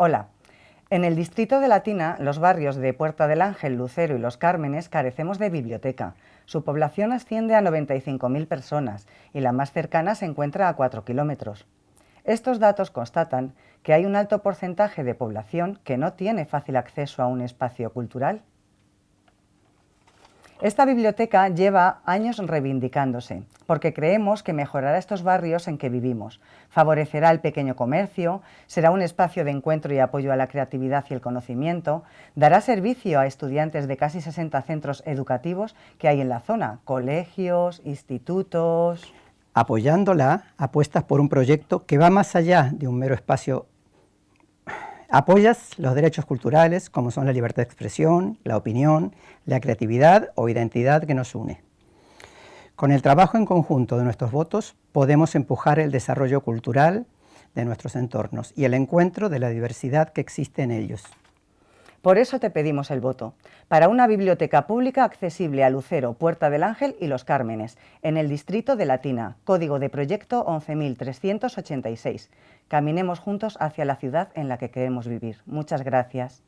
Hola. En el distrito de Latina, los barrios de Puerta del Ángel, Lucero y Los Cármenes carecemos de biblioteca. Su población asciende a 95.000 personas y la más cercana se encuentra a 4 kilómetros. Estos datos constatan que hay un alto porcentaje de población que no tiene fácil acceso a un espacio cultural. Esta biblioteca lleva años reivindicándose, porque creemos que mejorará estos barrios en que vivimos, favorecerá el pequeño comercio, será un espacio de encuentro y apoyo a la creatividad y el conocimiento, dará servicio a estudiantes de casi 60 centros educativos que hay en la zona, colegios, institutos... Apoyándola, apuestas por un proyecto que va más allá de un mero espacio Apoyas los derechos culturales como son la libertad de expresión, la opinión, la creatividad o identidad que nos une. Con el trabajo en conjunto de nuestros votos podemos empujar el desarrollo cultural de nuestros entornos y el encuentro de la diversidad que existe en ellos. Por eso te pedimos el voto, para una biblioteca pública accesible a Lucero, Puerta del Ángel y Los Cármenes, en el distrito de Latina, código de proyecto 11.386. Caminemos juntos hacia la ciudad en la que queremos vivir. Muchas gracias.